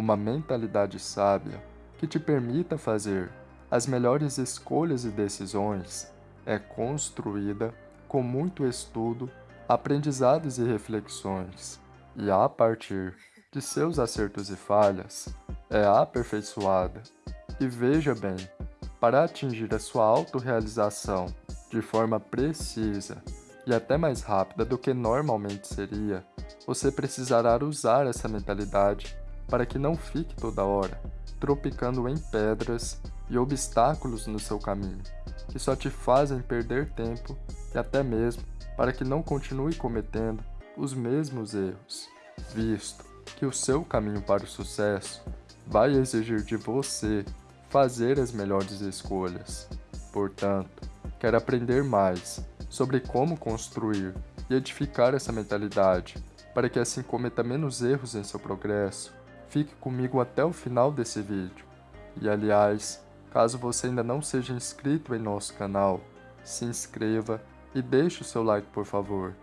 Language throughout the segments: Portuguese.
uma mentalidade sábia que te permita fazer as melhores escolhas e decisões é construída com muito estudo, aprendizados e reflexões, e a partir de seus acertos e falhas, é aperfeiçoada. E veja bem, para atingir a sua autorrealização de forma precisa e até mais rápida do que normalmente seria, você precisará usar essa mentalidade para que não fique toda hora tropicando em pedras e obstáculos no seu caminho, que só te fazem perder tempo e até mesmo para que não continue cometendo os mesmos erros, visto que o seu caminho para o sucesso vai exigir de você fazer as melhores escolhas. Portanto, quer aprender mais sobre como construir e edificar essa mentalidade para que assim cometa menos erros em seu progresso, fique comigo até o final desse vídeo. E aliás, caso você ainda não seja inscrito em nosso canal, se inscreva e deixe o seu like por favor.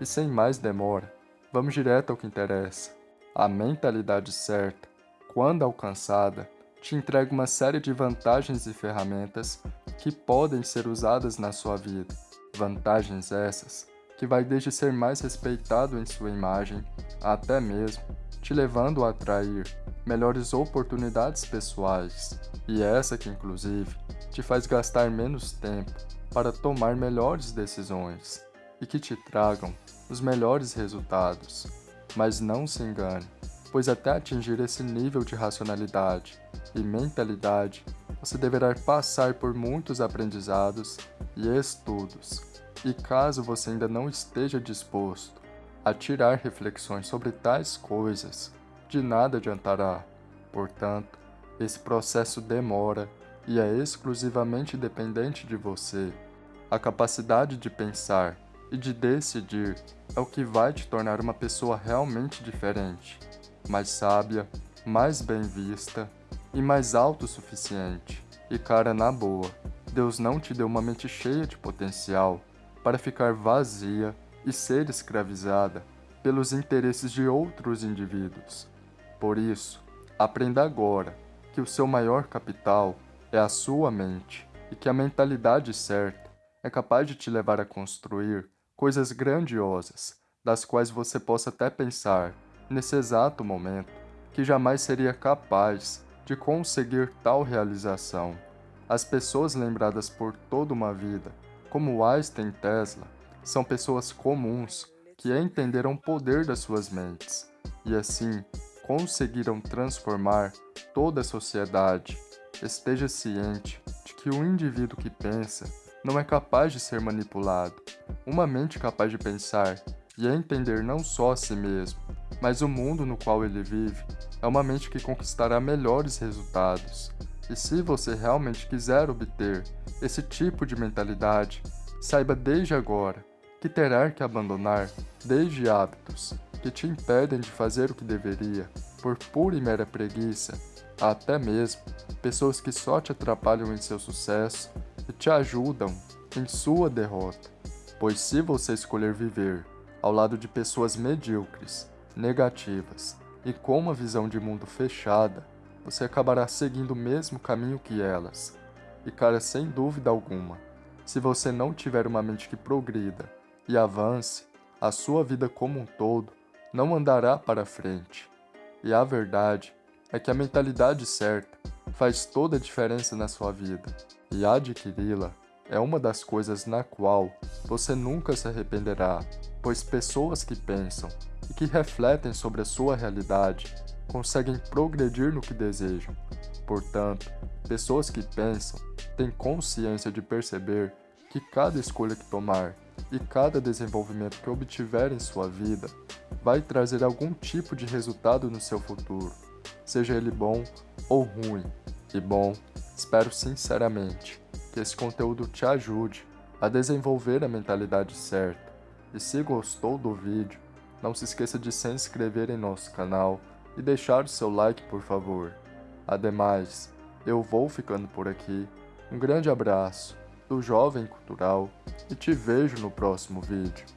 E sem mais demora, vamos direto ao que interessa. A mentalidade certa, quando alcançada, te entrega uma série de vantagens e ferramentas que podem ser usadas na sua vida. Vantagens essas que vai desde ser mais respeitado em sua imagem, até mesmo te levando a atrair melhores oportunidades pessoais, e essa que inclusive te faz gastar menos tempo para tomar melhores decisões e que te tragam os melhores resultados. Mas não se engane, pois até atingir esse nível de racionalidade e mentalidade, você deverá passar por muitos aprendizados e estudos. E caso você ainda não esteja disposto a tirar reflexões sobre tais coisas, de nada adiantará. Portanto, esse processo demora e é exclusivamente dependente de você. A capacidade de pensar e de decidir é o que vai te tornar uma pessoa realmente diferente, mais sábia, mais bem vista e mais autossuficiente. E cara, na boa, Deus não te deu uma mente cheia de potencial para ficar vazia e ser escravizada pelos interesses de outros indivíduos. Por isso, aprenda agora que o seu maior capital é a sua mente e que a mentalidade certa é capaz de te levar a construir coisas grandiosas, das quais você possa até pensar, nesse exato momento, que jamais seria capaz de conseguir tal realização. As pessoas lembradas por toda uma vida, como Einstein e Tesla, são pessoas comuns que entenderam o poder das suas mentes e assim conseguiram transformar toda a sociedade. Esteja ciente de que o indivíduo que pensa não é capaz de ser manipulado. Uma mente capaz de pensar e entender não só a si mesmo, mas o mundo no qual ele vive, é uma mente que conquistará melhores resultados. E se você realmente quiser obter esse tipo de mentalidade, saiba desde agora que terá que abandonar desde hábitos que te impedem de fazer o que deveria por pura e mera preguiça, até mesmo pessoas que só te atrapalham em seu sucesso e te ajudam em sua derrota. Pois se você escolher viver ao lado de pessoas medíocres, negativas e com uma visão de mundo fechada, você acabará seguindo o mesmo caminho que elas. E cara, sem dúvida alguma, se você não tiver uma mente que progrida e avance, a sua vida como um todo não andará para frente. E a verdade é que a mentalidade certa faz toda a diferença na sua vida, e adquiri-la é uma das coisas na qual você nunca se arrependerá, pois pessoas que pensam e que refletem sobre a sua realidade conseguem progredir no que desejam. Portanto, pessoas que pensam têm consciência de perceber que cada escolha que tomar e cada desenvolvimento que obtiver em sua vida vai trazer algum tipo de resultado no seu futuro, seja ele bom ou ruim. E bom, espero sinceramente que esse conteúdo te ajude a desenvolver a mentalidade certa. E se gostou do vídeo, não se esqueça de se inscrever em nosso canal e deixar o seu like por favor. Ademais, eu vou ficando por aqui. Um grande abraço do Jovem Cultural e te vejo no próximo vídeo.